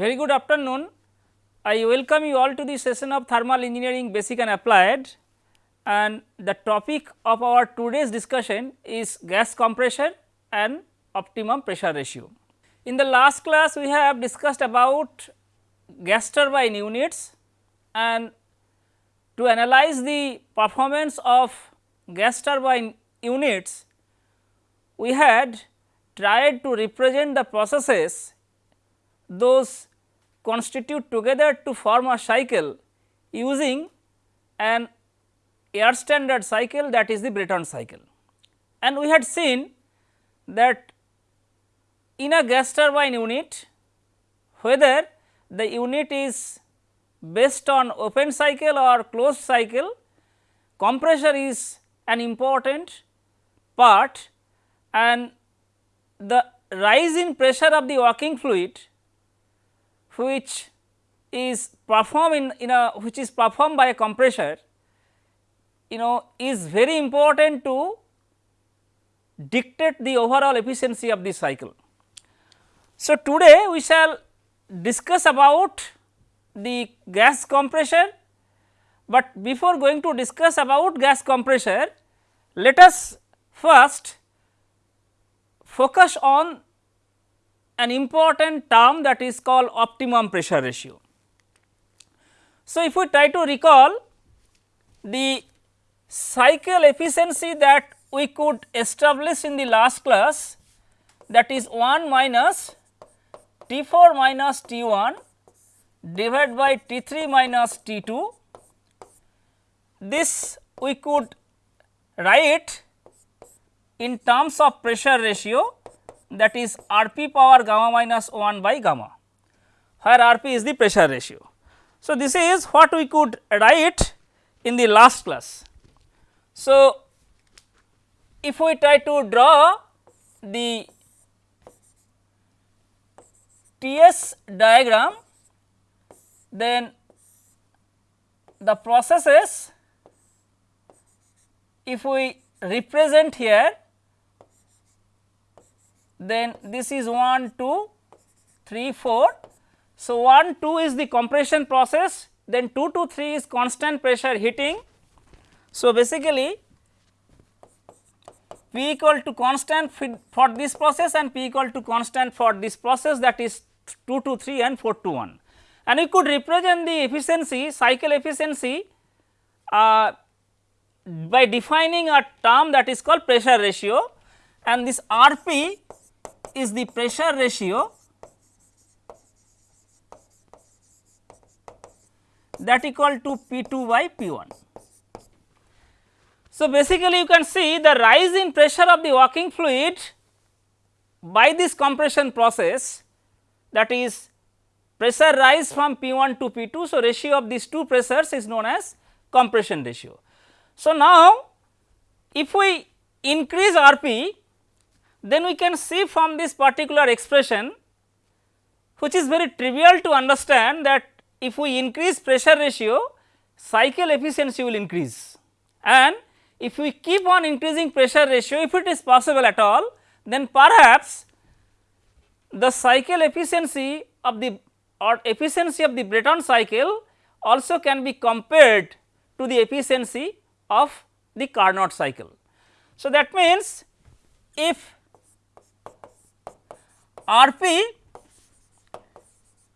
Very good afternoon. I welcome you all to the session of thermal engineering basic and applied and the topic of our today's discussion is gas compression and optimum pressure ratio. In the last class we have discussed about gas turbine units and to analyze the performance of gas turbine units we had tried to represent the processes those constitute together to form a cycle using an air standard cycle that is the Brayton cycle. And we had seen that in a gas turbine unit whether the unit is based on open cycle or closed cycle compressor is an important part and the rise in pressure of the working fluid which is performed in, a which is performed by a compressor you know is very important to dictate the overall efficiency of the cycle. So, today we shall discuss about the gas compressor, but before going to discuss about gas compressor let us first focus on an important term that is called optimum pressure ratio. So, if we try to recall the cycle efficiency that we could establish in the last class that is 1 minus T 4 minus T 1 divided by T 3 minus T 2. This we could write in terms of pressure ratio that is R p power gamma minus 1 by gamma, where R p is the pressure ratio. So, this is what we could write in the last class. So, if we try to draw the TS diagram, then the processes if we represent here then this is 1 2 3 4. So, 1 2 is the compression process then 2 to 3 is constant pressure heating. So, basically P equal to constant for this process and P equal to constant for this process that is 2 to 3 and 4 to 1. And we could represent the efficiency cycle efficiency uh, by defining a term that is called pressure ratio and this R p is the pressure ratio that equal to P 2 by P 1. So, basically you can see the rise in pressure of the working fluid by this compression process that is pressure rise from P 1 to P 2. So, ratio of these two pressures is known as compression ratio. So, now if we increase R p then we can see from this particular expression which is very trivial to understand that if we increase pressure ratio cycle efficiency will increase and if we keep on increasing pressure ratio if it is possible at all then perhaps the cycle efficiency of the or efficiency of the Brayton cycle also can be compared to the efficiency of the Carnot cycle. So, that means if R p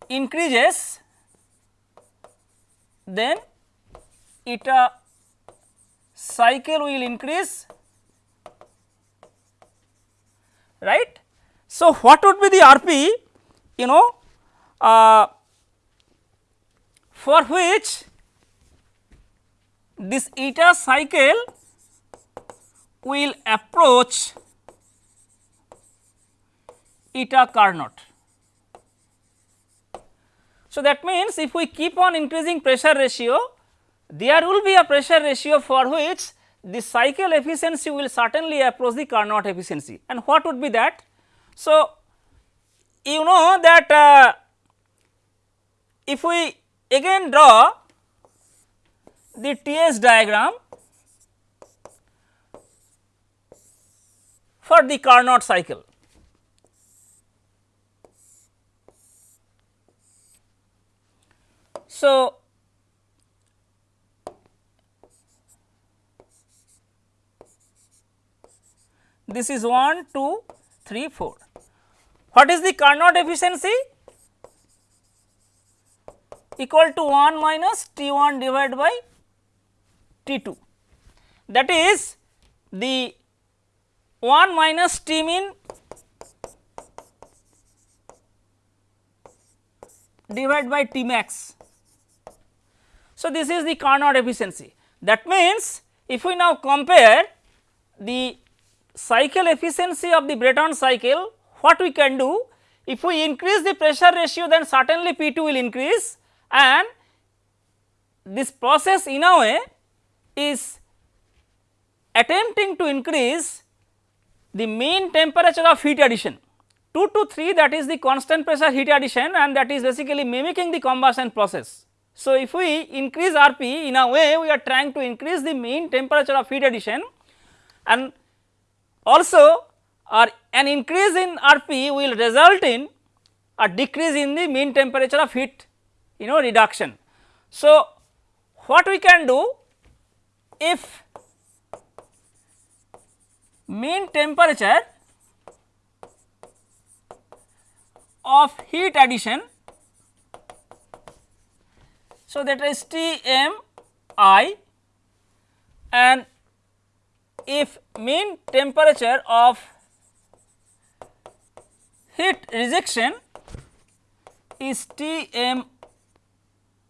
increases then eta cycle will increase right. So, what would be the R p you know uh, for which this eta cycle will approach eta Carnot. So, that means if we keep on increasing pressure ratio there will be a pressure ratio for which the cycle efficiency will certainly approach the Carnot efficiency and what would be that? So, you know that uh, if we again draw the TS diagram for the Carnot cycle. So, this is 1, 2, 3, 4. What is the Carnot efficiency? Equal to 1 minus T 1 divided by T 2 that is the 1 minus T min divided by T max. So, this is the Carnot efficiency. That means if we now compare the cycle efficiency of the Brayton cycle what we can do? If we increase the pressure ratio then certainly P 2 will increase and this process in a way is attempting to increase the mean temperature of heat addition. 2 to 3 that is the constant pressure heat addition and that is basically mimicking the combustion process. So, if we increase Rp in a way we are trying to increase the mean temperature of heat addition and also or an increase in Rp will result in a decrease in the mean temperature of heat you know reduction. So, what we can do if mean temperature of heat addition. So, that is T m i and if mean temperature of heat rejection is T m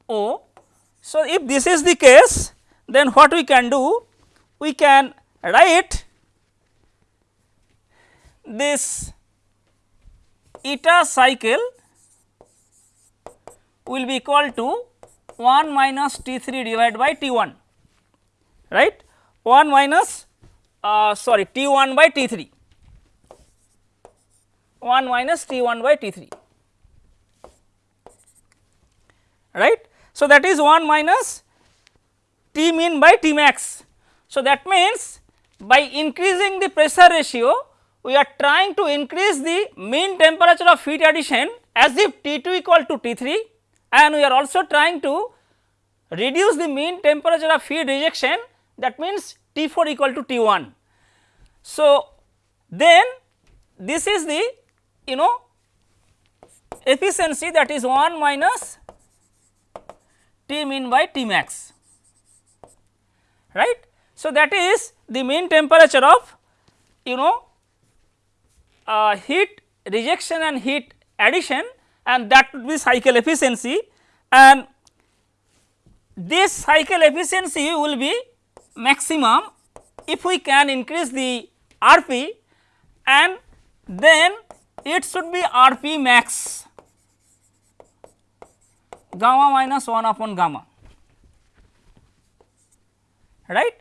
o. So, if this is the case then what we can do? We can write this eta cycle will be equal to 1 minus T 3 divided by T 1 right 1 minus uh, sorry T 1 by T 3 1 minus T 1 by T 3 right. So, that is 1 minus T min by T max. So, that means by increasing the pressure ratio we are trying to increase the mean temperature of heat addition as if T 2 equal to T 3 and we are also trying to reduce the mean temperature of heat rejection that means T 4 equal to T 1. So, then this is the you know efficiency that is 1 minus T min by T max right. So, that is the mean temperature of you know uh, heat rejection and heat addition and that would be cycle efficiency and this cycle efficiency will be maximum if we can increase the Rp and then it should be Rp max gamma minus 1 upon gamma right.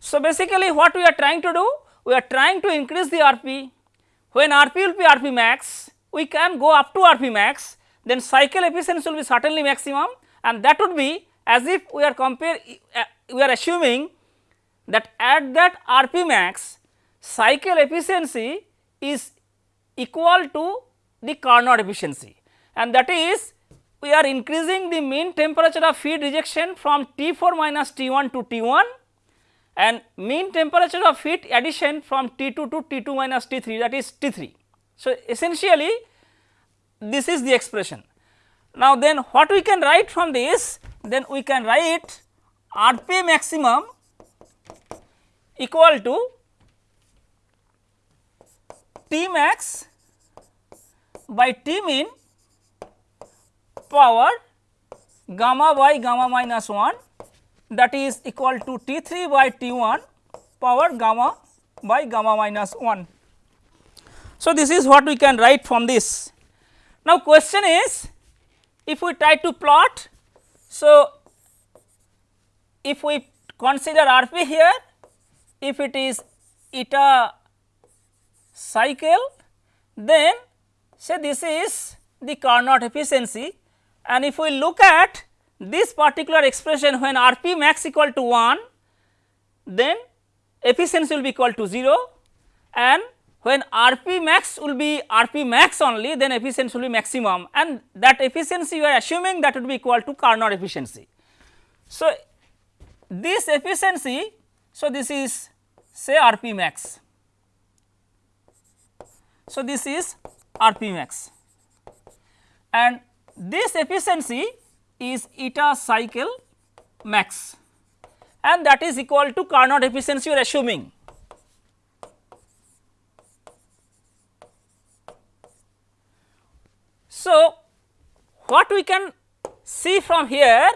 So, basically what we are trying to do? We are trying to increase the Rp when Rp will be Rp max, we can go up to Rp max, then cycle efficiency will be certainly maximum and that would be as if we are compare uh, we are assuming that at that Rp max cycle efficiency is equal to the Carnot efficiency and that is we are increasing the mean temperature of feed rejection from T 4 minus T 1 to T 1 and mean temperature of heat addition from T 2 to T 2 minus T 3 that is T 3. So, essentially this is the expression. Now, then what we can write from this? Then we can write R P maximum equal to T max by T min power gamma by gamma minus 1 that is equal to T 3 by T 1 power gamma by gamma minus 1. So, this is what we can write from this. Now, question is if we try to plot. So, if we consider R p here, if it is eta cycle, then say this is the Carnot efficiency and if we look at this particular expression when R p max equal to 1 then efficiency will be equal to 0 and when Rp max will be Rp max only then efficiency will be maximum and that efficiency we are assuming that would be equal to Carnot efficiency. So, this efficiency, so this is say Rp max. So, this is Rp max and this efficiency is eta cycle max and that is equal to Carnot efficiency you are assuming. So, what we can see from here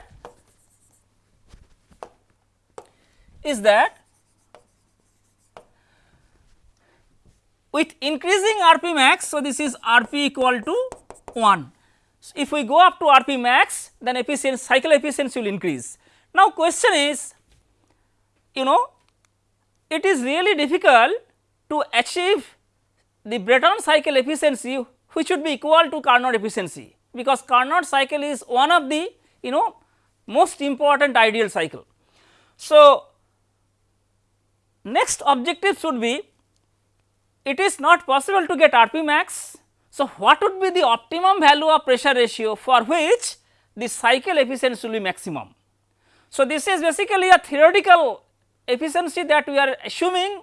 is that with increasing Rp max. So, this is Rp equal to 1. So, if we go up to Rp max then efficiency cycle efficiency will increase. Now, question is you know it is really difficult to achieve the Brayton cycle efficiency which should be equal to Carnot efficiency because Carnot cycle is one of the you know most important ideal cycle. So, next objective should be it is not possible to get Rp max. So, what would be the optimum value of pressure ratio for which the cycle efficiency will be maximum. So, this is basically a theoretical efficiency that we are assuming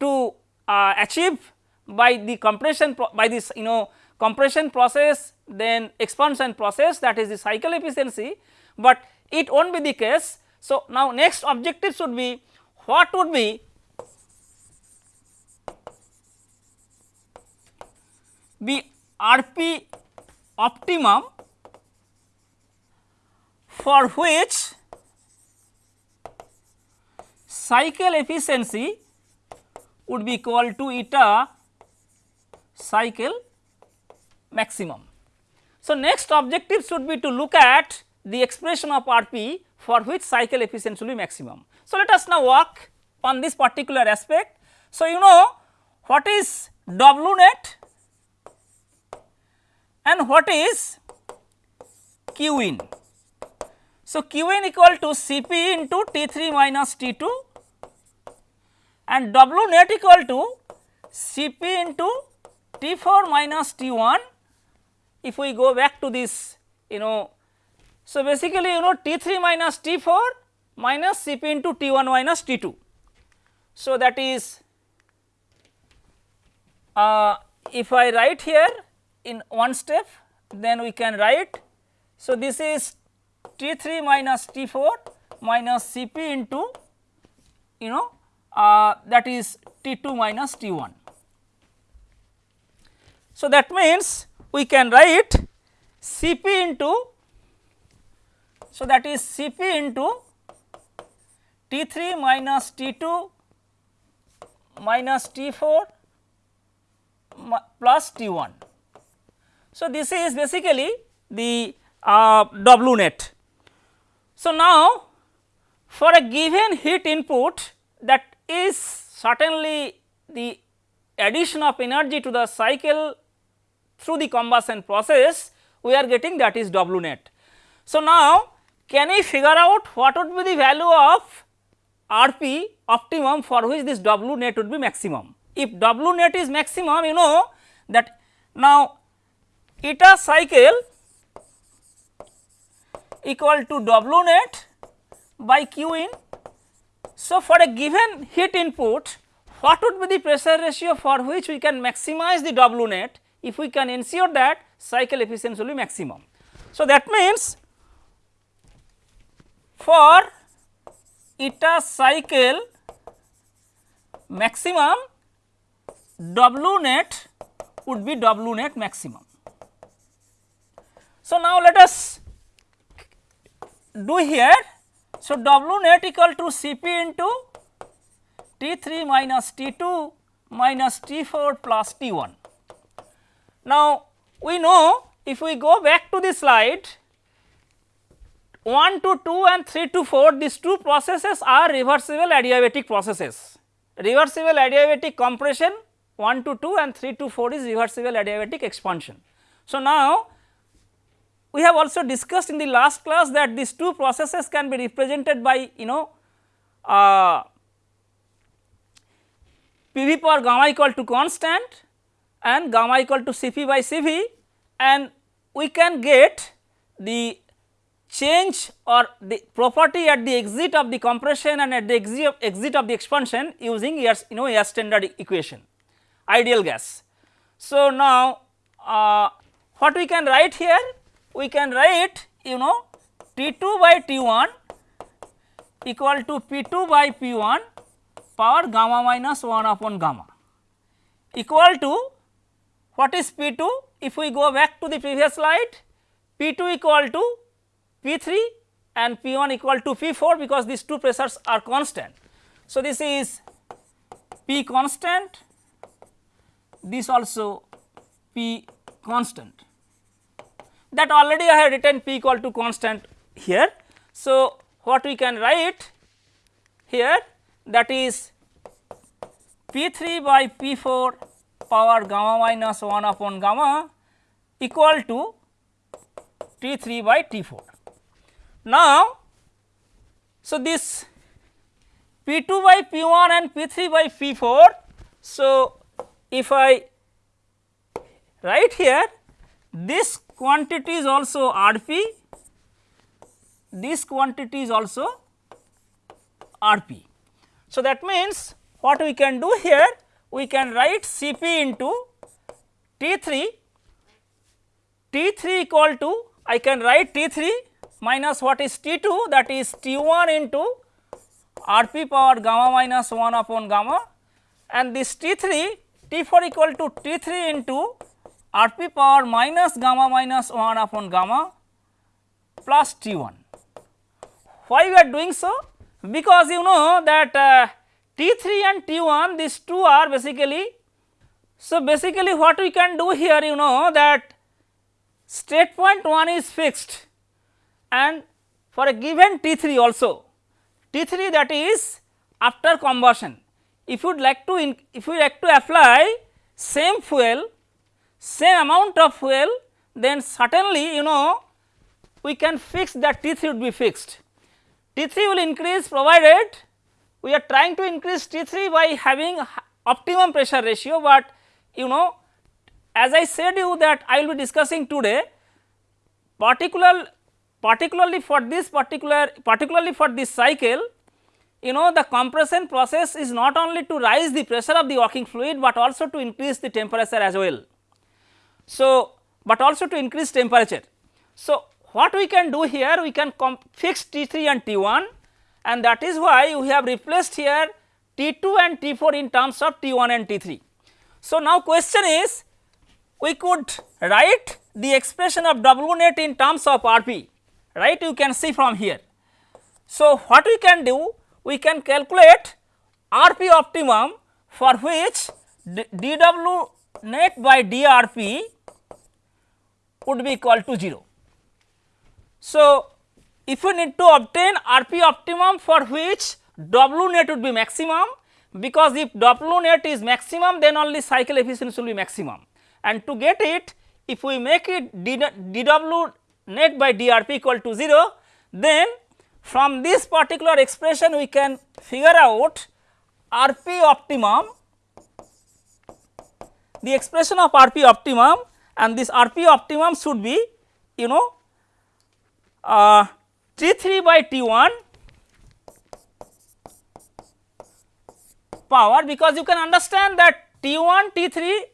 to uh, achieve by the compression by this you know compression process then expansion process that is the cycle efficiency, but it will not be the case. So, now next objective should be what would be be RP optimum for which cycle efficiency would be equal to eta cycle maximum. So, next objective should be to look at the expression of RP for which cycle efficiency will be maximum. So, let us now work on this particular aspect. So, you know what is W net and what is Q in. So, Q in equal to Cp into T3 minus T2 and W net equal to Cp into T4 minus T1 if we go back to this you know. So, basically you know T3 minus T4 minus Cp into T1 minus T2. So, that is uh, if I write here in one step then we can write. So, this is T3 minus T4 minus Cp into you know uh, that is T2 minus T1. So, that means we can write Cp into so that is Cp into T3 minus T2 minus T4 plus T1. So, this is basically the uh, W net. So, now for a given heat input that is certainly the addition of energy to the cycle through the combustion process we are getting that is W net. So, now can we figure out what would be the value of Rp optimum for which this W net would be maximum. If W net is maximum you know that now eta cycle equal to W net by Q in. So, for a given heat input what would be the pressure ratio for which we can maximize the W net if we can ensure that cycle efficiency will be maximum. So, that means for eta cycle maximum W net would be W net maximum. So, now let us do here. So, W net equal to Cp into T 3 minus T 2 minus T 4 plus T 1. Now, we know if we go back to the slide 1 to 2 and 3 to 4 these two processes are reversible adiabatic processes. Reversible adiabatic compression 1 to 2 and 3 to 4 is reversible adiabatic expansion. So, now we have also discussed in the last class that these two processes can be represented by you know uh, PV power gamma equal to constant and gamma equal to Cp by Cv and we can get the change or the property at the exit of the compression and at the exit, of the expansion using your you know air standard equation ideal gas. So, now uh, what we can write here? We can write you know T 2 by T 1 equal to P 2 by P 1 power gamma minus 1 upon gamma equal to what is P 2? If we go back to the previous slide P 2 equal to P 3 and P 1 equal to P 4 because these two pressures are constant. So, this is P constant this also P constant that already I have written P equal to constant here. So, what we can write here that is P 3 by P 4 power gamma minus 1 upon gamma equal to T 3 by T 4. Now, so this P 2 by P 1 and P 3 by P 4. So, if I write here this quantity is also R p, this quantity is also R p. So, that means what we can do here we can write C p into T 3 T 3 equal to I can write T 3 minus what is T 2 that is T 1 into R p power gamma minus 1 upon gamma and this T 3 T 4 equal to T 3 into R p power minus gamma minus 1 upon gamma plus T 1. Why we are doing so? Because you know that uh, T 3 and T 1 these two are basically. So, basically what we can do here you know that state point 1 is fixed and for a given T 3 also T 3 that is after combustion if you would like to in, if you like to apply same fuel same amount of fuel then certainly you know we can fix that T 3 would be fixed. T 3 will increase provided we are trying to increase T 3 by having optimum pressure ratio, but you know as I said you that I will be discussing today particular particularly for this particular particularly for this cycle you know the compression process is not only to rise the pressure of the working fluid, but also to increase the temperature as well. So, but also to increase temperature. So, what we can do here we can fix T 3 and T 1 and that is why we have replaced here T 2 and T 4 in terms of T 1 and T 3. So, now question is we could write the expression of W net in terms of R p right you can see from here. So, what we can do we can calculate R p optimum for which dW net by dRp would be equal to 0. So, if you need to obtain Rp optimum for which W net would be maximum because if W net is maximum then only cycle efficiency will be maximum. And to get it if we make it dW net by dRp equal to 0 then from this particular expression we can figure out Rp optimum, the expression of Rp optimum and this Rp optimum should be you know uh, T 3 by T 1 power because you can understand that T 1 T 3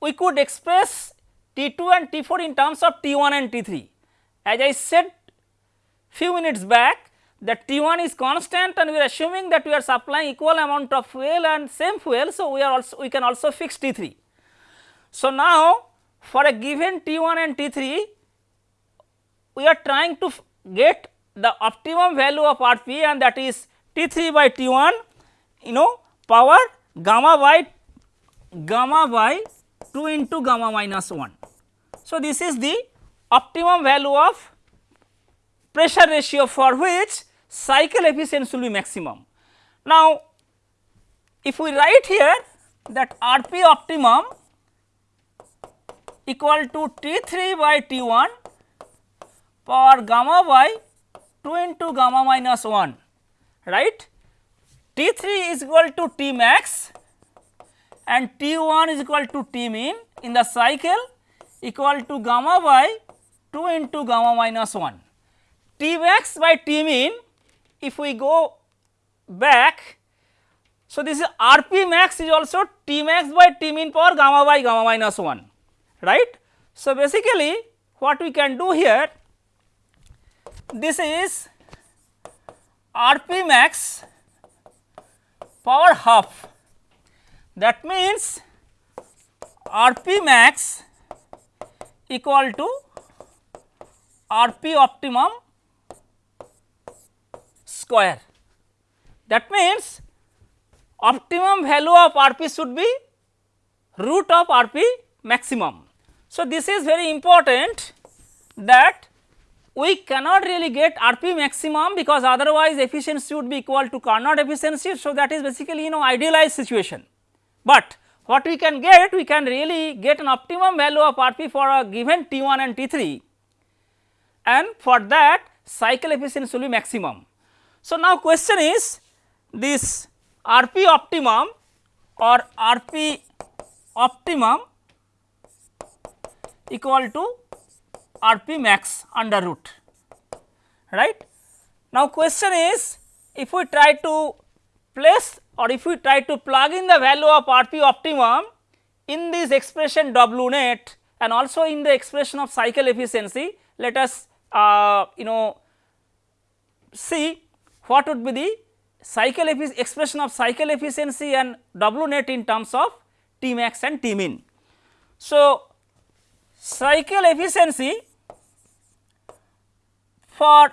we could express T 2 and T 4 in terms of T 1 and T 3. As I said few minutes back that T 1 is constant and we are assuming that we are supplying equal amount of fuel and same fuel. So, we are also we can also fix T 3. So, now for a given T 1 and T 3 we are trying to get the optimum value of R p and that is T 3 by T 1 you know power gamma by gamma by 2 into gamma minus 1. So, this is the optimum value of pressure ratio for which cycle efficiency will be maximum. Now, if we write here that R p optimum equal to T 3 by T 1 power gamma by 2 into gamma minus 1 right. T 3 is equal to T max and T 1 is equal to T min in the cycle equal to gamma by 2 into gamma minus 1. T max by T min if we go back. So, this is R p max is also T max by T min power gamma by gamma minus 1 right. So, basically what we can do here this is R p max power half that means R p max equal to R p optimum square. That means optimum value of R p should be root of R p maximum. So, this is very important that we cannot really get R p maximum because otherwise efficiency would be equal to Carnot efficiency. So, that is basically you know idealized situation. But what we can get we can really get an optimum value of R p for a given T 1 and T 3 and for that cycle efficiency will be maximum. So, now question is this R p optimum or R p optimum equal to R p max under root right. Now, question is if we try to place or if we try to plug in the value of R p optimum in this expression W net and also in the expression of cycle efficiency, let us uh, you know see what would be the cycle expression of cycle efficiency and W net in terms of T max and T min. So, cycle efficiency for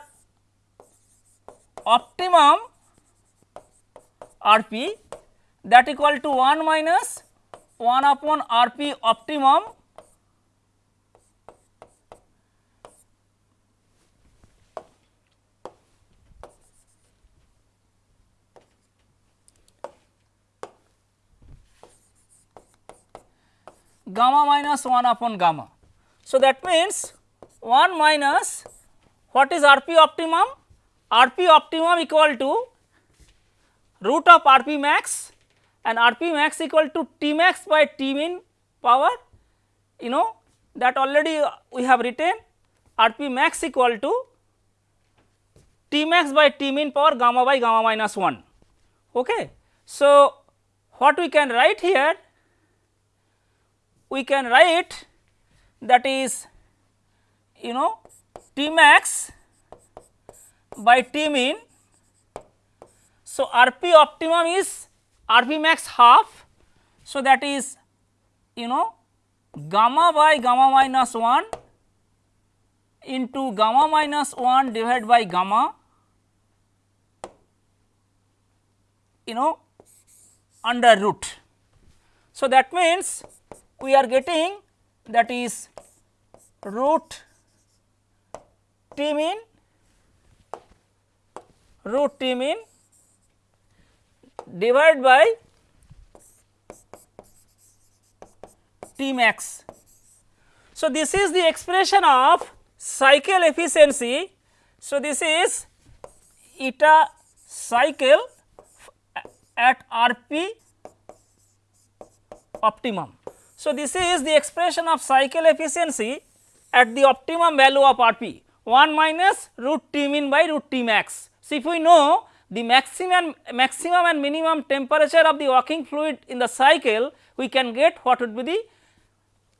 optimum R p that equal to 1 minus 1 upon R p optimum gamma minus 1 upon gamma. So, that means 1 minus what is R p optimum? R p optimum equal to root of R p max and R p max equal to T max by T min power you know that already we have written R p max equal to T max by T min power gamma by gamma minus 1. Okay. So, what we can write here? We can write that is you know T max by T min so, R p optimum is R p max half. So, that is you know gamma by gamma minus 1 into gamma minus 1 divided by gamma you know under root. So, that means we are getting that is root t min root t min divided by T max. So, this is the expression of cycle efficiency. So, this is eta cycle at R p optimum. So, this is the expression of cycle efficiency at the optimum value of R p 1 minus root T min by root T max. So, if we know the maximum maximum and minimum temperature of the working fluid in the cycle we can get what would be the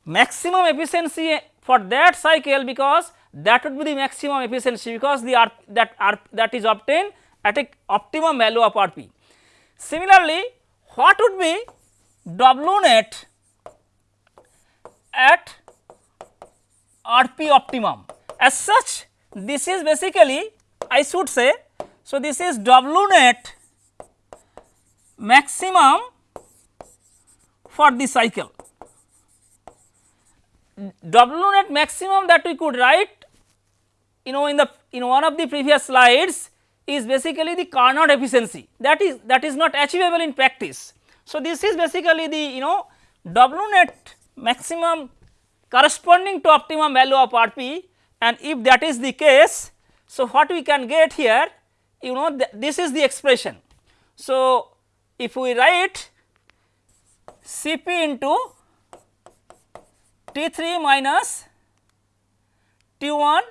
maximum efficiency for that cycle because that would be the maximum efficiency because the R, that R, that is obtained at a optimum value of Rp. Similarly, what would be W net at Rp optimum as such this is basically I should say so, this is W net maximum for the cycle. W net maximum that we could write you know in the in one of the previous slides is basically the Carnot efficiency that is that is not achievable in practice. So, this is basically the you know W net maximum corresponding to optimum value of Rp and if that is the case. So, what we can get here you know th this is the expression. So, if we write Cp into T3 minus T1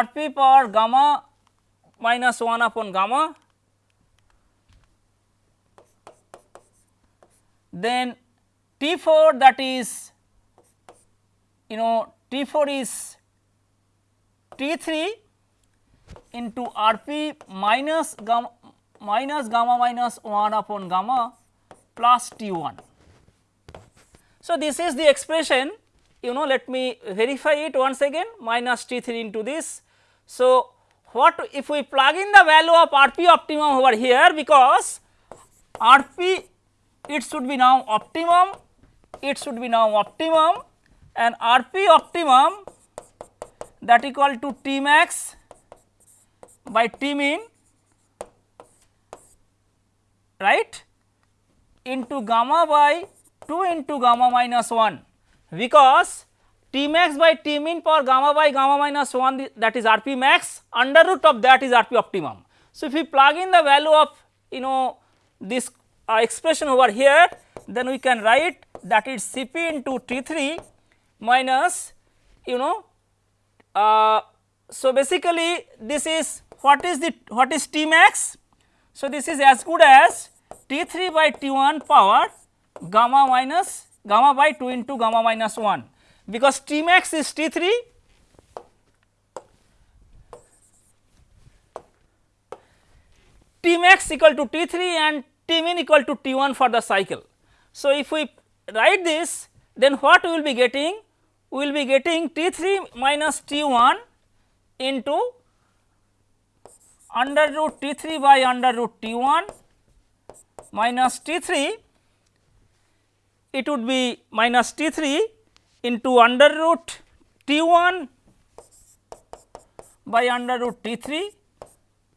Rp power gamma minus 1 upon gamma then T4 that is you know T4 is T3 into Rp minus gamma minus gamma minus 1 upon gamma plus T1. So, this is the expression you know let me verify it once again minus T3 into this. So, what if we plug in the value of Rp optimum over here because Rp it should be now optimum, it should be now optimum and Rp optimum that equal to T max by T min right into gamma by 2 into gamma minus 1 because T max by T min for gamma by gamma minus 1 that is Rp max under root of that is Rp optimum. So, if we plug in the value of you know this uh, expression over here then we can write that is Cp into T3 minus you know uh, so basically this is what is the what is T max so this is as good as T3 by T1 power gamma minus gamma by 2 into gamma minus 1 because T max is T3 T max equal to T3 and T min equal to T1 for the cycle. So, if we write this then what we will be getting? We will be getting T3 minus T1 into under root T3 by under root T1 minus T3 it would be minus T3 into under root T1 by under root T3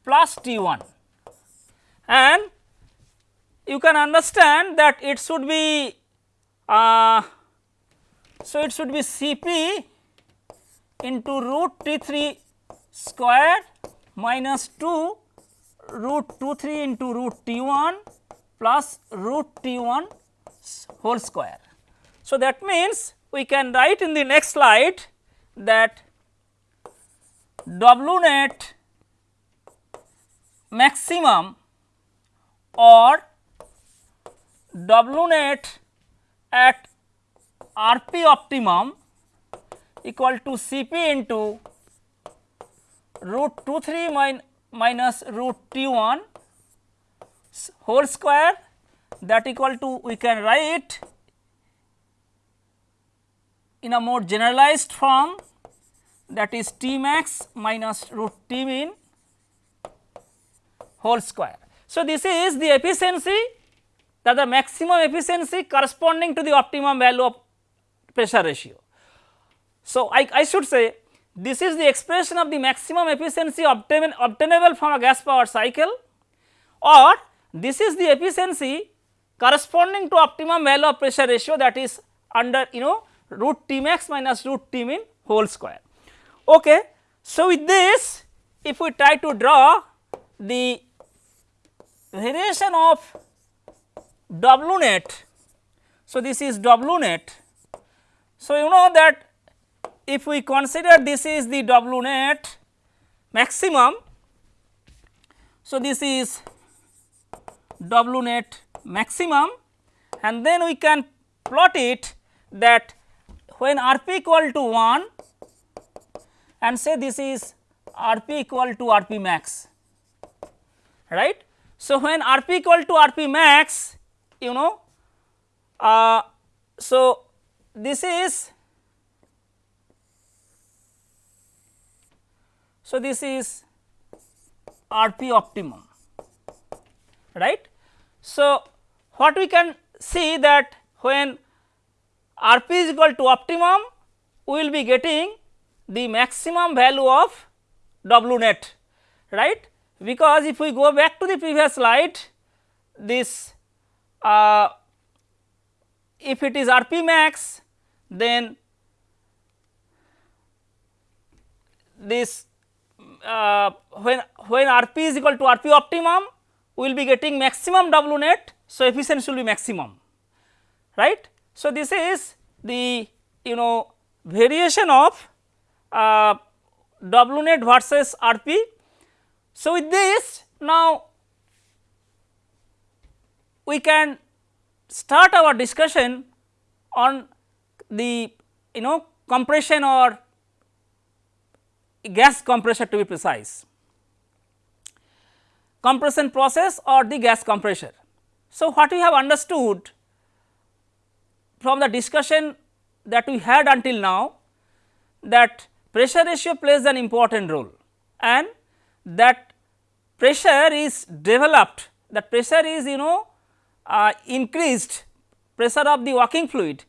plus T1 and you can understand that it should be uh, so it should be Cp into root T3 square minus 2 root 2 3 into root T1 plus root T1 whole square. So, that means we can write in the next slide that W net maximum or W net at Rp optimum equal to Cp into root 2 3 min minus root T1 whole square that equal to we can write in a more generalized form that is T max minus root T min whole square. So, this is the efficiency that the maximum efficiency corresponding to the optimum value of pressure ratio. So, I, I should say this is the expression of the maximum efficiency obtain, obtainable from a gas power cycle or this is the efficiency corresponding to optimum value of pressure ratio that is under you know root T max minus root T min whole square. Okay. So, with this if we try to draw the variation of W net. So, this is W net. So, you know that if we consider this is the W net maximum. So, this is W net maximum and then we can plot it that when R p equal to 1 and say this is R p equal to R p max right. So, when R p equal to R p max you know. Uh, so, this is so this is RP optimum right. So, what we can see that when RP is equal to optimum we will be getting the maximum value of W net right because if we go back to the previous slide this uh, if it is RP max then this uh, when when RP is equal to RP optimum we will be getting maximum W net. So, efficiency will be maximum right. So, this is the you know variation of uh, W net versus R p. So, with this now we can start our discussion on the you know compression or gas compressor to be precise compression process or the gas compressor. So, what we have understood from the discussion that we had until now that pressure ratio plays an important role and that pressure is developed that pressure is you know uh, increased pressure of the working fluid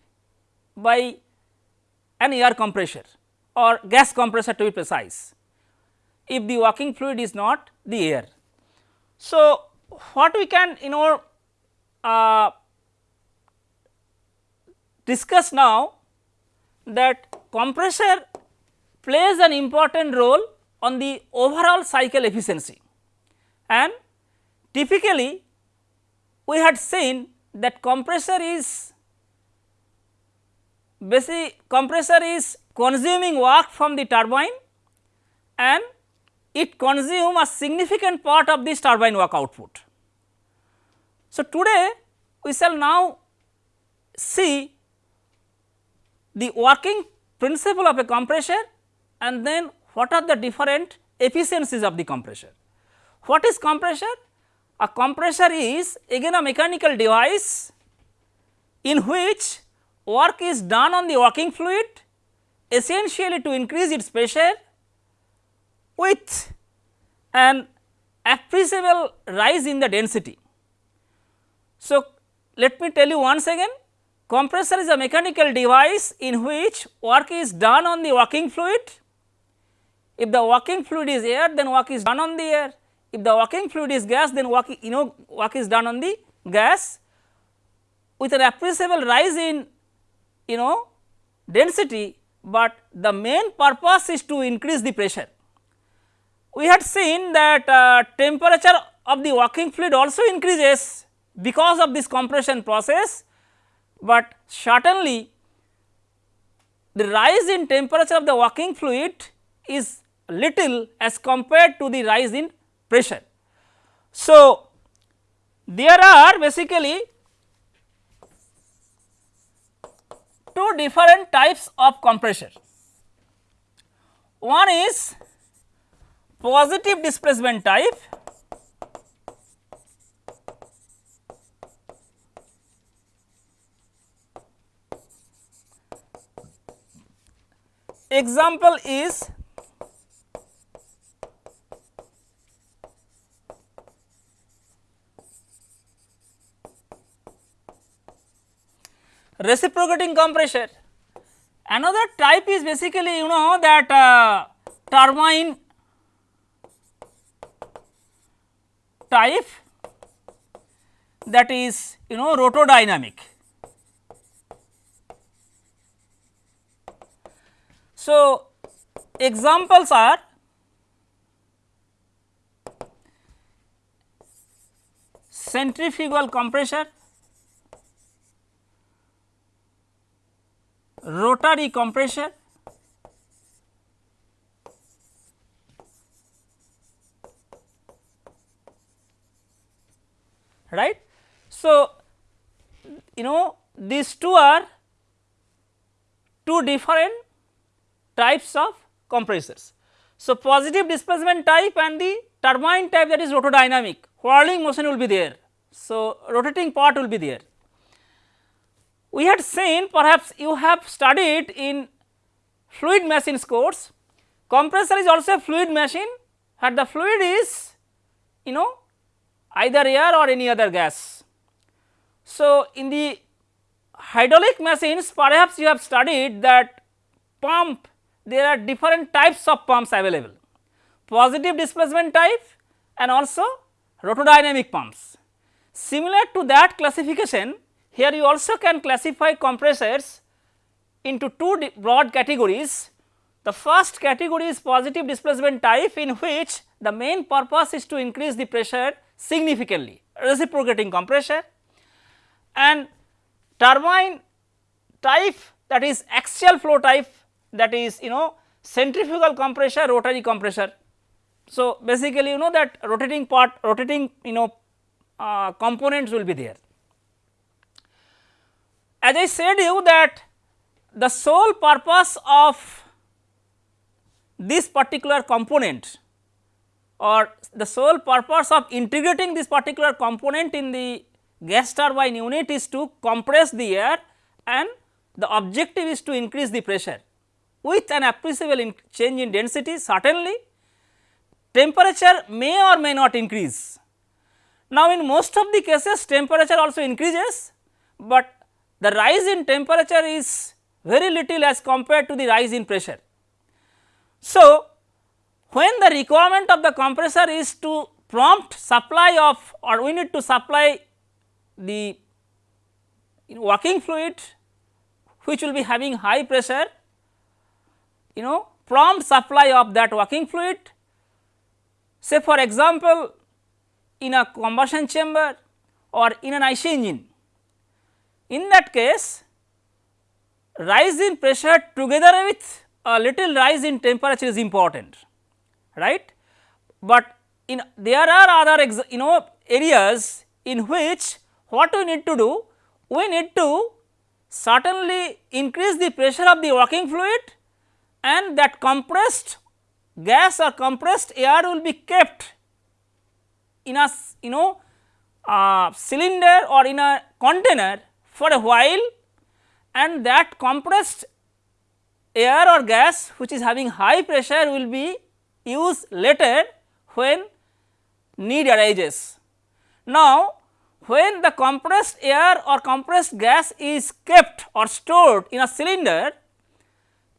by an air compressor or gas compressor to be precise if the working fluid is not the air. So, what we can you know uh, discuss now that compressor plays an important role on the overall cycle efficiency and typically we had seen that compressor is basic compressor is consuming work from the turbine and it consume a significant part of this turbine work output. So, today we shall now see the working principle of a compressor and then what are the different efficiencies of the compressor. What is compressor? A compressor is again a mechanical device in which work is done on the working fluid essentially to increase its pressure with an appreciable rise in the density. So, let me tell you once again compressor is a mechanical device in which work is done on the working fluid. If the working fluid is air then work is done on the air, if the working fluid is gas then work you know work is done on the gas. With an appreciable rise in you know density, but the main purpose is to increase the pressure. We had seen that uh, temperature of the working fluid also increases because of this compression process, but certainly the rise in temperature of the working fluid is little as compared to the rise in pressure. So, there are basically two different types of compressor. One is positive displacement type example is reciprocating compressor. Another type is basically you know that uh, turbine type that is you know rotodynamic. So, examples are centrifugal compressor, rotary compressor, right. So, you know these two are two different types of compressors. So, positive displacement type and the turbine type that is rotodynamic whirling motion will be there. So, rotating part will be there. We had seen perhaps you have studied in fluid machines course compressor is also a fluid machine where the fluid is you know either air or any other gas. So, in the hydraulic machines perhaps you have studied that pump there are different types of pumps available positive displacement type and also rotodynamic pumps. Similar to that classification here you also can classify compressors into two broad categories. The first category is positive displacement type in which the main purpose is to increase the pressure significantly reciprocating compressor and turbine type that is axial flow type that is you know centrifugal compressor rotary compressor. So, basically you know that rotating part rotating you know uh, components will be there. As I said you that the sole purpose of this particular component or the sole purpose of integrating this particular component in the gas turbine unit is to compress the air and the objective is to increase the pressure with an appreciable change in density certainly temperature may or may not increase. Now, in most of the cases temperature also increases, but the rise in temperature is very little as compared to the rise in pressure. So, when the requirement of the compressor is to prompt supply of or we need to supply the working fluid which will be having high pressure you know prompt supply of that working fluid say for example in a combustion chamber or in an IC engine. In that case rise in pressure together with a little rise in temperature is important right, but in there are other you know areas in which what we need to do? We need to certainly increase the pressure of the working fluid and that compressed gas or compressed air will be kept in a you know uh, cylinder or in a container for a while and that compressed air or gas which is having high pressure will be used later when need arises. Now, when the compressed air or compressed gas is kept or stored in a cylinder,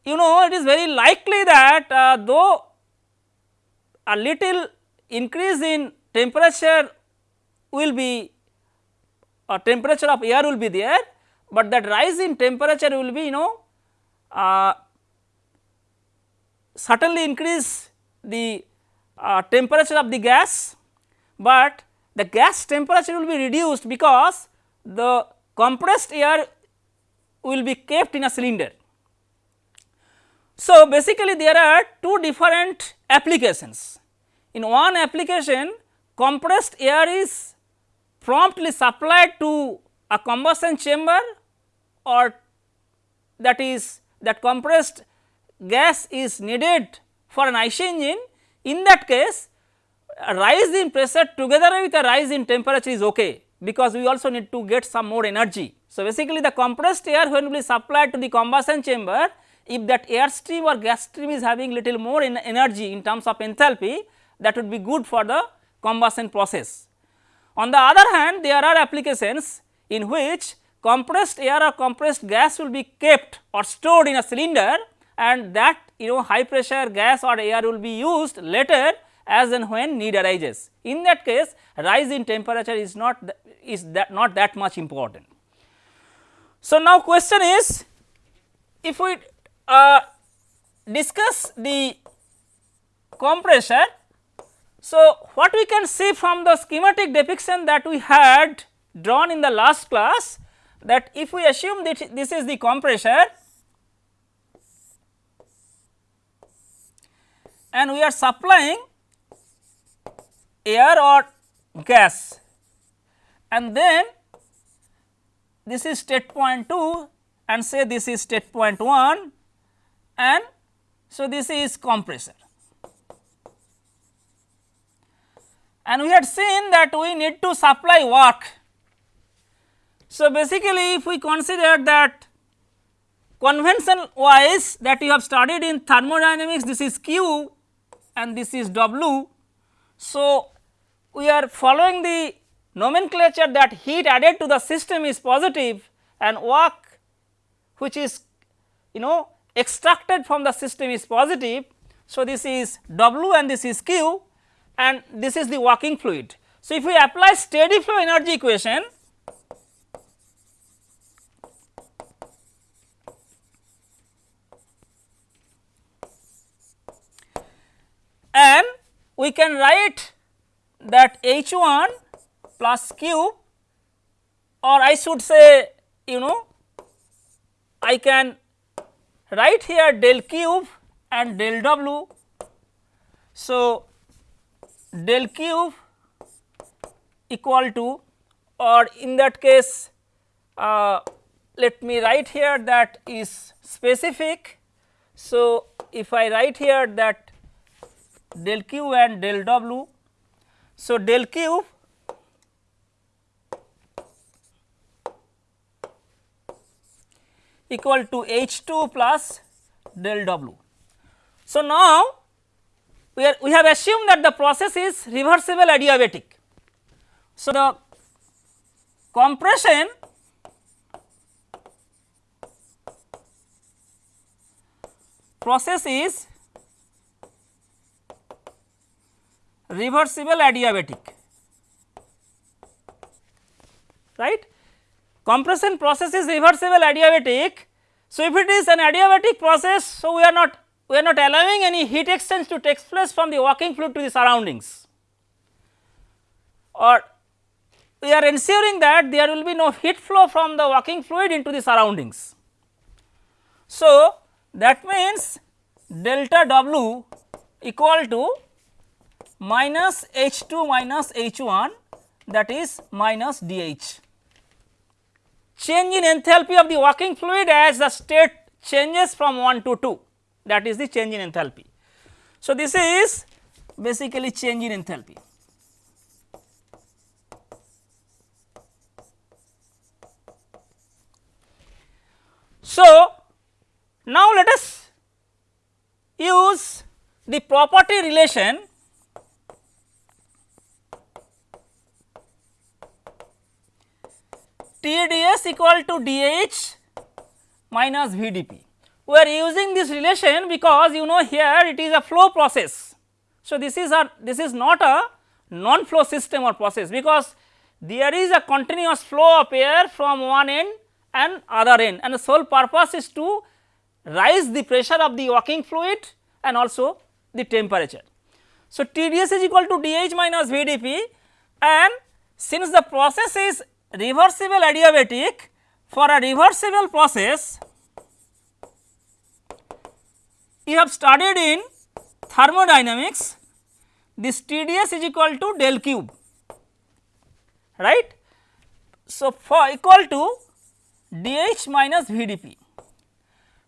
you know it is very likely that uh, though a little increase in temperature will be a uh, temperature of air will be there, but that rise in temperature will be you know uh, certainly increase the uh, temperature of the gas, but the gas temperature will be reduced because the compressed air will be kept in a cylinder. So, basically there are two different applications. In one application compressed air is promptly supplied to a combustion chamber or that is that compressed gas is needed for an IC engine. In that case a rise in pressure together with a rise in temperature is okay because we also need to get some more energy. So, basically the compressed air when will be supplied to the combustion chamber if that air stream or gas stream is having little more energy in terms of enthalpy that would be good for the combustion process. On the other hand there are applications in which compressed air or compressed gas will be kept or stored in a cylinder and that you know high pressure gas or air will be used later as and when need arises. In that case rise in temperature is not is that not that much important. So, now question is if we uh, discuss the compressor. So, what we can see from the schematic depiction that we had drawn in the last class that if we assume that this is the compressor and we are supplying air or gas and then this is state point 2 and say this is state point 1 and so this is compressor. And we had seen that we need to supply work. So, basically if we consider that convention wise that you have studied in thermodynamics this is Q and this is W so, we are following the nomenclature that heat added to the system is positive and work which is you know extracted from the system is positive. So, this is W and this is Q and this is the working fluid. So, if we apply steady flow energy equation and we can write that H 1 plus Q or I should say you know I can write here del q and del W. So, del q equal to or in that case uh, let me write here that is specific. So, if I write here that del q and del w. So, del q equal to H 2 plus del W. So, now we are we have assumed that the process is reversible adiabatic. So, the compression process is reversible adiabatic right compression process is reversible adiabatic. So, if it is an adiabatic process, so we are not we are not allowing any heat exchange to take place from the working fluid to the surroundings. Or we are ensuring that there will be no heat flow from the working fluid into the surroundings. So, that means delta W equal to minus H 2 minus H 1 that is minus d h. Change in enthalpy of the working fluid as the state changes from 1 to 2 that is the change in enthalpy. So, this is basically change in enthalpy. So, now let us use the property relation TDS equal to DH minus VDP. We are using this relation because you know here it is a flow process. So, this is a this is not a non flow system or process because there is a continuous flow of air from one end and other end and the sole purpose is to rise the pressure of the working fluid and also the temperature. So, TDS is equal to DH minus VDP and since the process is reversible adiabatic for a reversible process you have studied in thermodynamics this TDS is equal to del q right. So, for equal to dH minus VDP.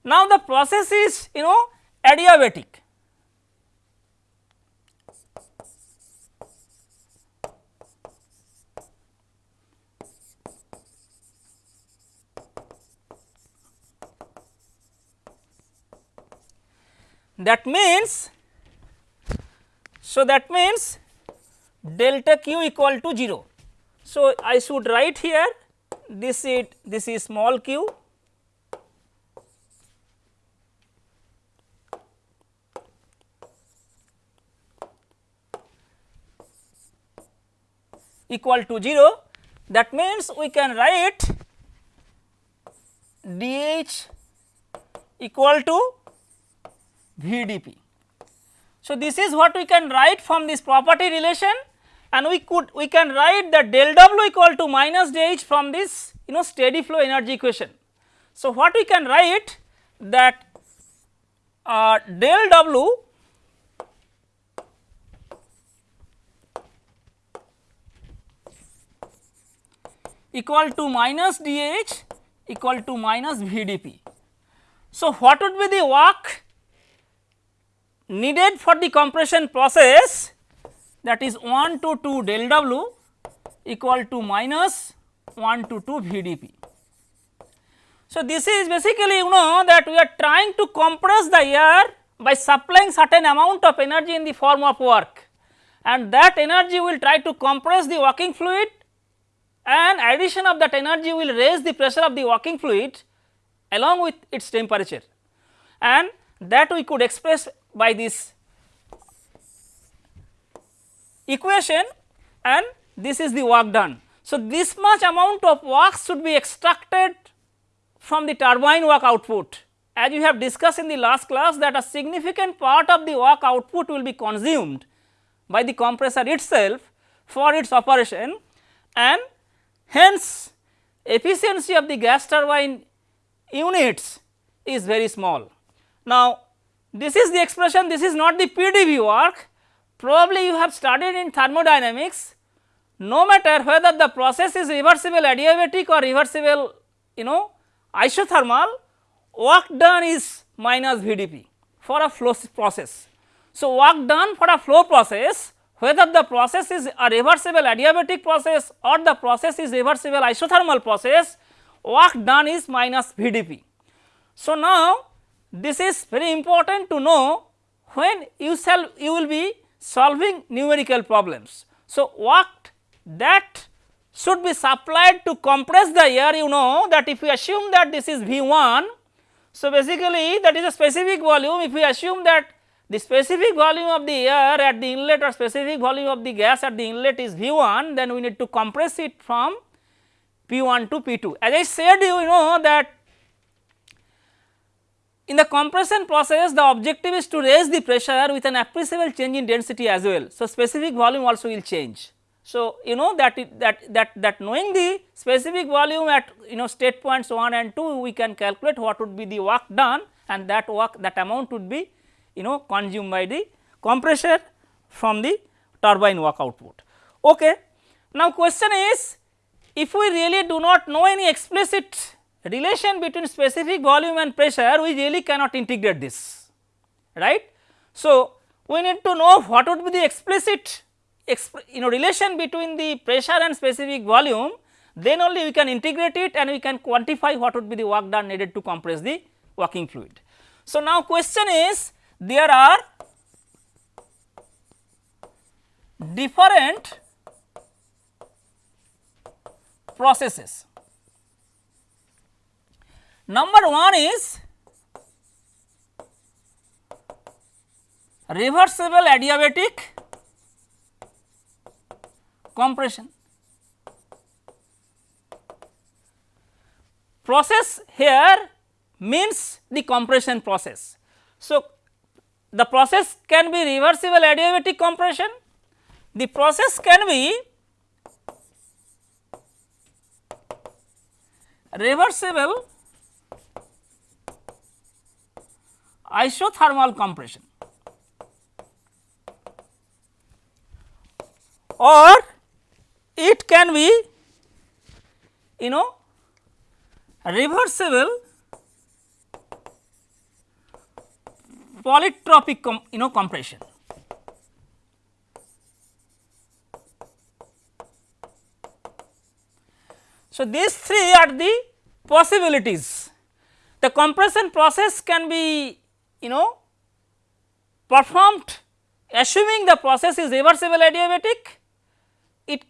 Now, the process is you know adiabatic that means so that means delta q equal to 0 so i should write here this is this is small q. Equal to 0 that means we can write dh equal to VDP. So, this is what we can write from this property relation and we could we can write the del W equal to minus dH from this you know steady flow energy equation. So, what we can write that uh, del W equal to minus dH equal to minus VDP. So, what would be the work needed for the compression process that is 1 to 2 del W equal to minus 1 to 2 VDP. So, this is basically you know that we are trying to compress the air by supplying certain amount of energy in the form of work and that energy will try to compress the working fluid and addition of that energy will raise the pressure of the working fluid along with its temperature and that we could express by this equation and this is the work done. So, this much amount of work should be extracted from the turbine work output. As you have discussed in the last class that a significant part of the work output will be consumed by the compressor itself. for its operation and hence efficiency of the gas turbine units is very small. Now, this is the expression this is not the PDV work probably you have studied in thermodynamics no matter whether the process is reversible adiabatic or reversible you know isothermal work done is minus VDP for a flow process. So, work done for a flow process whether the process is a reversible adiabatic process or the process is reversible isothermal process work done is minus VDP. So, now this is very important to know when you shall you will be solving numerical problems. So, what that should be supplied to compress the air you know that if we assume that this is V 1. So, basically that is a specific volume if we assume that the specific volume of the air at the inlet or specific volume of the gas at the inlet is V 1 then we need to compress it from P 1 to P 2. As I said you know that in the compression process the objective is to raise the pressure with an appreciable change in density as well. So, specific volume also will change. So, you know that it, that that that knowing the specific volume at you know state points 1 and 2 we can calculate what would be the work done and that work that amount would be you know consumed by the compressor from the turbine work output. Okay. Now, question is if we really do not know any explicit relation between specific volume and pressure we really cannot integrate this right. So, we need to know what would be the explicit you know relation between the pressure and specific volume then only we can integrate it and we can quantify what would be the work done needed to compress the working fluid. So, now question is there are different processes Number 1 is reversible adiabatic compression. Process here means the compression process. So, the process can be reversible adiabatic compression, the process can be reversible isothermal compression or it can be you know reversible polytropic you know compression. So, these three are the possibilities. The compression process can be you know performed assuming the process is reversible adiabatic it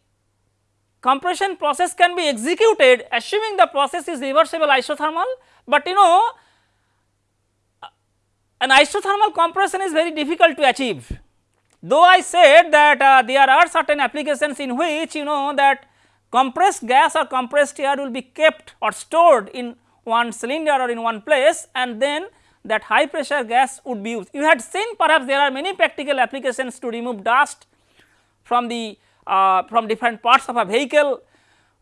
compression process can be executed assuming the process is reversible isothermal, but you know an isothermal compression is very difficult to achieve. Though I said that uh, there are certain applications in which you know that compressed gas or compressed air will be kept or stored in one cylinder or in one place and then that high pressure gas would be used. You had seen perhaps there are many practical applications to remove dust from the uh, from different parts of a vehicle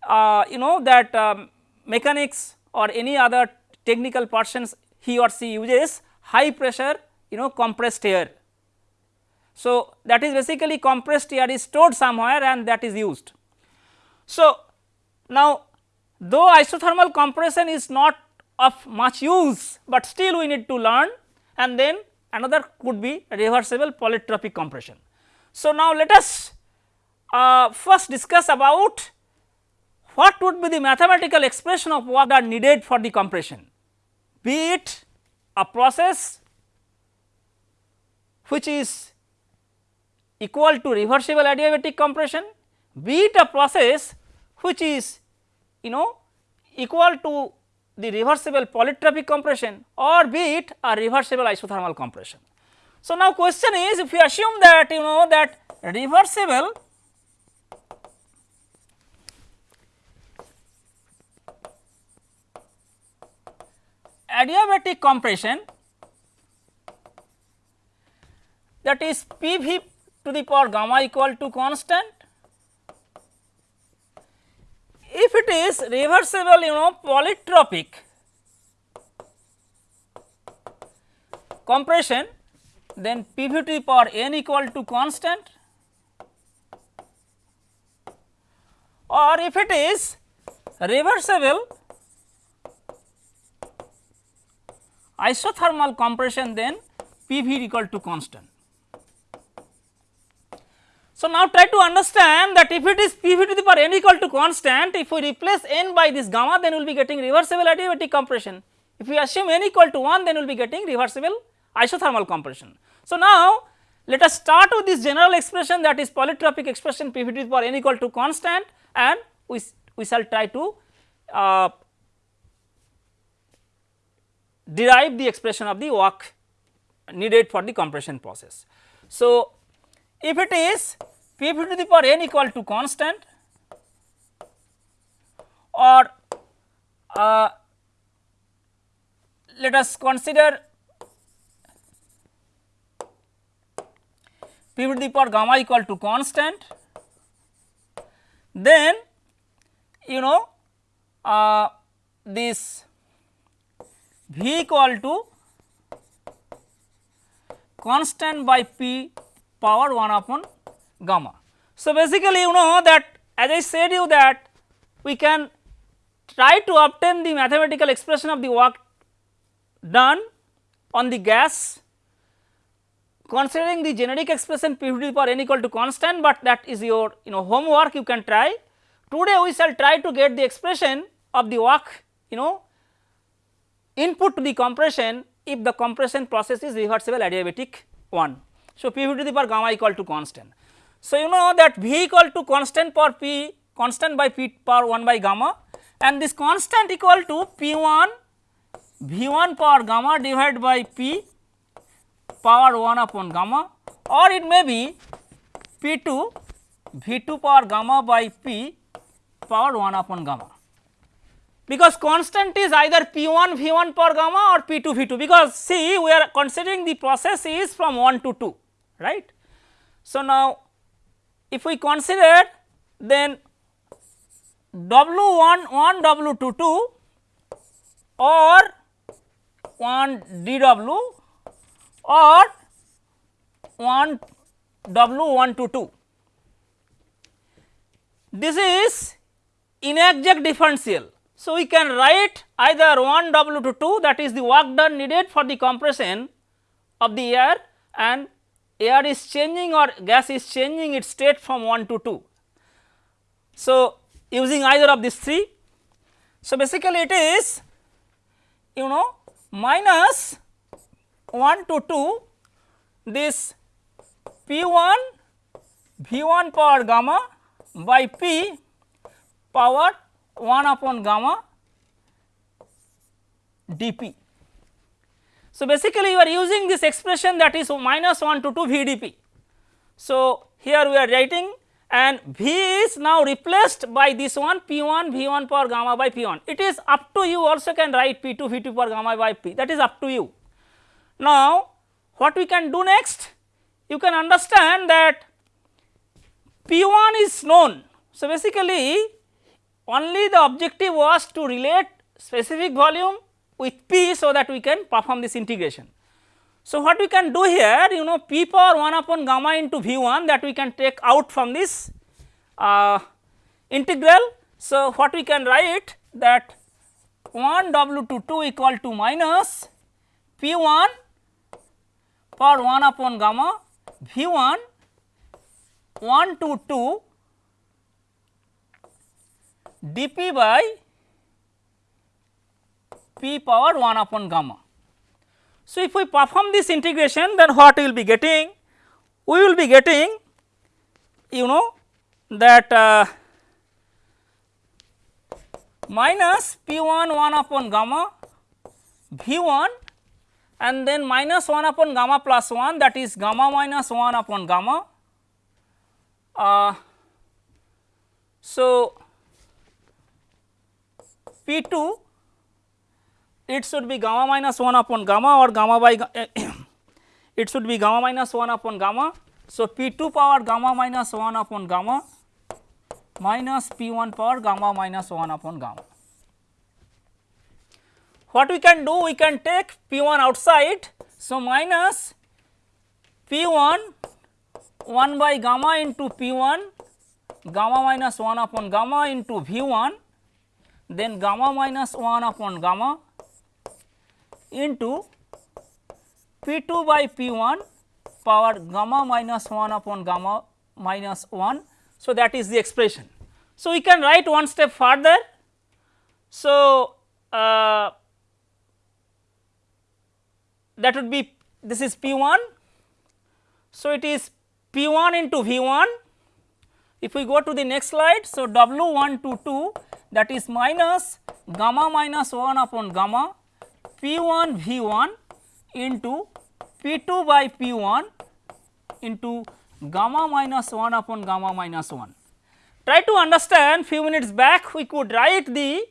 uh, you know that um, mechanics or any other technical persons he or she uses high pressure you know compressed air. So, that is basically compressed air is stored somewhere and that is used. So, now though isothermal compression is not of much use, but still we need to learn and then another could be reversible polytropic compression. So, now let us uh, first discuss about what would be the mathematical expression of what are needed for the compression, be it a process which is equal to reversible adiabatic compression, be it a process which is you know equal to the reversible polytropic compression or be it a reversible isothermal compression. So, now question is if we assume that you know that reversible adiabatic compression that is P v to the power gamma equal to constant if it is reversible you know polytropic compression then P v to the power n equal to constant or if it is reversible isothermal compression then P v equal to constant. So, now try to understand that if it is P v to the power n equal to constant, if we replace n by this gamma then we will be getting reversible adiabatic compression. If we assume n equal to 1 then we will be getting reversible isothermal compression. So, now let us start with this general expression that is polytropic expression P v to the power n equal to constant and we, we shall try to uh, derive the expression of the work needed for the compression process. So, if it is P to the power n equal to constant or uh, let us consider P to the power gamma equal to constant, then you know uh, this V equal to constant by P power 1 upon gamma. So, basically you know that as I said you that we can try to obtain the mathematical expression of the work done on the gas considering the generic expression P v to the power n equal to constant, but that is your you know homework you can try. Today we shall try to get the expression of the work you know input to the compression if the compression process is reversible adiabatic one. So, P v to the power gamma equal to constant. So, you know that V equal to constant for P constant by P power 1 by gamma and this constant equal to P 1 V 1 power gamma divided by P power 1 upon gamma or it may be P 2 V 2 power gamma by P power 1 upon gamma. Because constant is either P 1 V 1 power gamma or P 2 V 2 because see we are considering the process is from 1 to 2 right. So, now if we consider then W 1 1 W 2 2 or 1 d W or 1 W 1 to 2. This is inexact differential. So, we can write either 1 W 2 2 that is the work done needed for the compression of the air and air is changing or gas is changing its state from 1 to 2. So, using either of these three. So, basically it is you know minus 1 to 2 this P 1 V 1 power gamma by P power 1 upon gamma dP. So, basically you are using this expression that is minus 1 to 2 VdP. So, here we are writing and V is now replaced by this one P 1 V 1 power gamma by P 1. It is up to you also can write P 2 V 2 power gamma by P that is up to you. Now, what we can do next? You can understand that P 1 is known. So, basically only the objective was to relate specific volume with P so that we can perform this integration. So, what we can do here you know P power 1 upon gamma into V 1 that we can take out from this uh, integral. So, what we can write that 1 W to 2 equal to minus P 1 power 1 upon gamma V 1 1 to 2 dP by P power 1 upon gamma. So, if we perform this integration then what we will be getting? We will be getting you know that uh, minus P 1 1 upon gamma V 1 and then minus 1 upon gamma plus 1 that is gamma minus 1 upon gamma. Uh, so, P 2 it should be gamma minus 1 upon gamma or gamma by it should be gamma minus 1 upon gamma. So, P 2 power gamma minus 1 upon gamma minus P 1 power gamma minus 1 upon gamma. What we can do? We can take P 1 outside. So, minus P 1 1 by gamma into P 1 gamma minus 1 upon gamma into V 1 then gamma minus 1 upon gamma into P 2 by P 1 power gamma minus 1 upon gamma minus 1. So, that is the expression. So, we can write one step further. So, uh, that would be this is P 1. So, it is P 1 into V 1. If we go to the next slide, so W 1 to 2 that is minus gamma minus 1 upon gamma P 1 V 1 into P 2 by P 1 into gamma minus 1 upon gamma minus 1. Try to understand few minutes back we could write the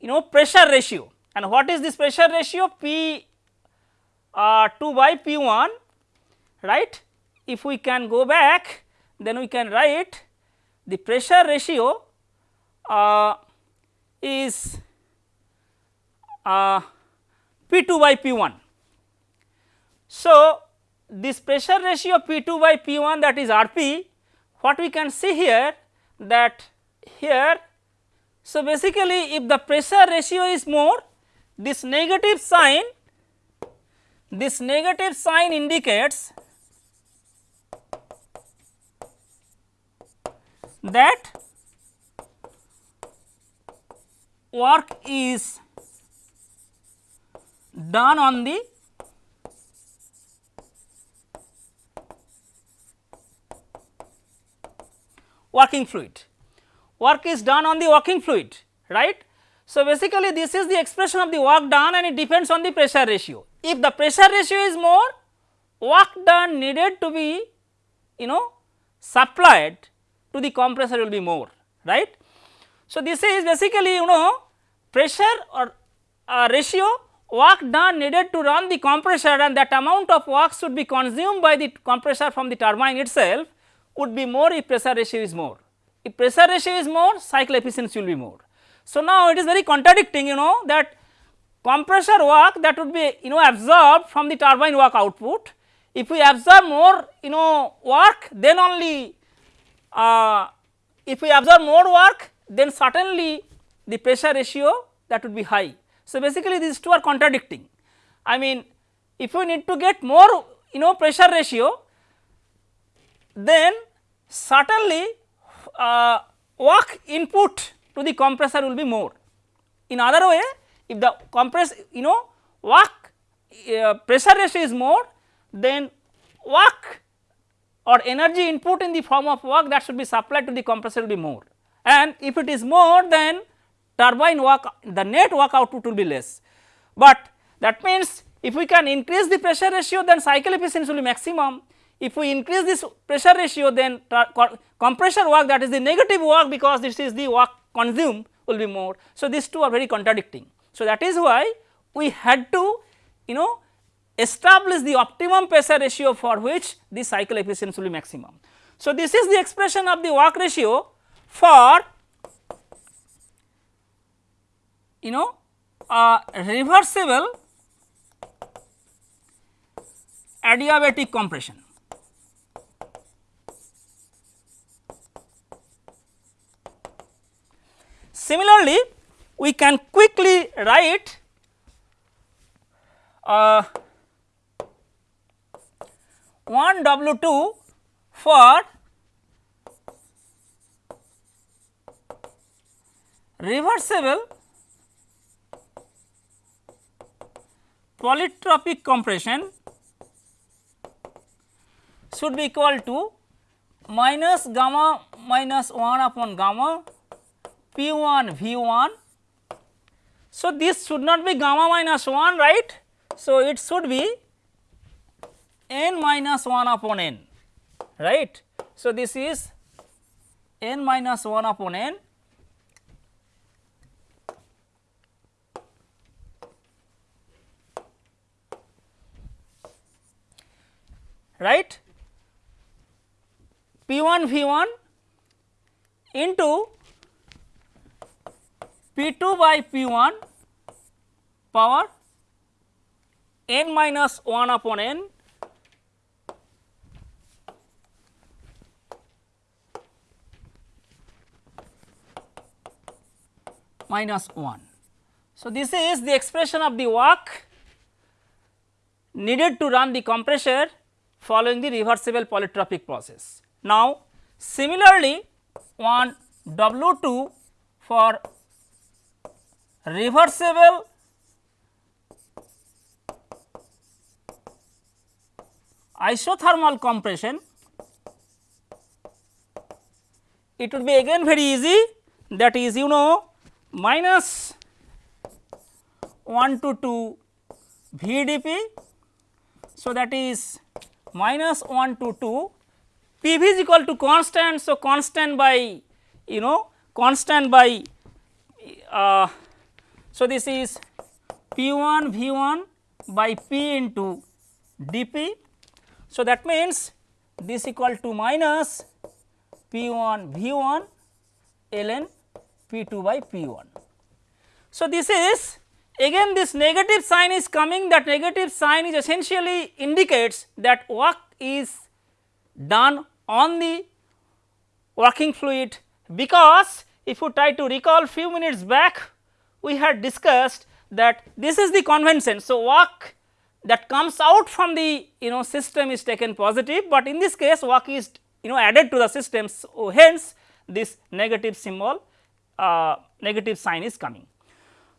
you know pressure ratio and what is this pressure ratio P uh, 2 by P 1 right. If we can go back then we can write the pressure ratio uh, is uh, P 2 by P 1. So, this pressure ratio P 2 by P 1 that is R p what we can see here that here. So, basically if the pressure ratio is more this negative sign this negative sign indicates that work is done on the working fluid. Work is done on the working fluid, right. So, basically this is the expression of the work done and it depends on the pressure ratio. If the pressure ratio is more, work done needed to be you know supplied to the compressor will be more, right. So, this is basically you know pressure or uh, ratio work done needed to run the compressor and that amount of work should be consumed by the compressor from the turbine itself would be more if pressure ratio is more. If pressure ratio is more cycle efficiency will be more. So, now it is very contradicting you know that compressor work that would be you know absorbed from the turbine work output. If we absorb more you know work then only uh, if we absorb more work then certainly the pressure ratio that would be high. So, basically these two are contradicting. I mean if we need to get more you know pressure ratio then certainly uh, work input to the compressor will be more. In other way if the compress you know work uh, pressure ratio is more then work or energy input in the form of work that should be supplied to the compressor will be more and if it is more then turbine work the net work output will be less. But that means if we can increase the pressure ratio then cycle efficiency will be maximum. If we increase this pressure ratio then compressor work that is the negative work because this is the work consumed will be more. So, these two are very contradicting. So, that is why we had to you know establish the optimum pressure ratio for which the cycle efficiency will be maximum. So, this is the expression of the work ratio for you know a reversible adiabatic compression. Similarly, we can quickly write uh, 1 W 2 for reversible polytropic compression should be equal to minus gamma minus 1 upon gamma P 1 V 1. So, this should not be gamma minus 1 right. So, it should be n minus 1 upon n right. So, this is n minus 1 upon n right P 1 V 1 into P 2 by P 1 power n minus 1 upon n minus 1. So, this is the expression of the work needed to run the compressor following the reversible polytropic process. Now, similarly one W 2 for reversible isothermal compression it would be again very easy that is you know minus 1 to 2 VDP. So, that is minus 1 to 2 PV is equal to constant. So, constant by you know constant by uh, so this is P 1 V 1 by P into dP. So, that means this equal to minus P 1 V 1 ln P 2 by P 1. So, this is again this negative sign is coming that negative sign is essentially indicates that work is done on the working fluid because if you try to recall few minutes back we had discussed that this is the convention. So, work that comes out from the you know system is taken positive, but in this case work is you know added to the system. So, hence this negative symbol uh, negative sign is coming.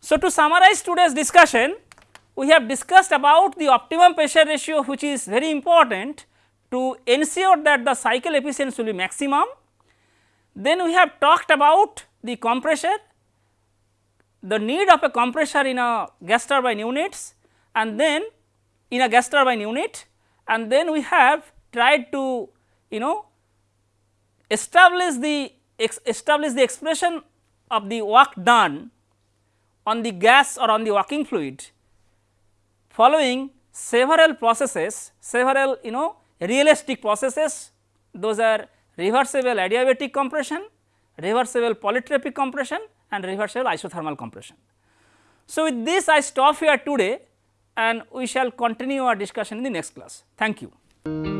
So, to summarize today's discussion we have discussed about the optimum pressure ratio which is very important to ensure that the cycle efficiency will be maximum. Then we have talked about the compressor, the need of a compressor in a gas turbine units and then in a gas turbine unit and then we have tried to you know establish the establish the expression of the work done on the gas or on the working fluid following several processes, several you know realistic processes those are reversible adiabatic compression, reversible polytropic compression and reversible isothermal compression. So, with this I stop here today and we shall continue our discussion in the next class. Thank you.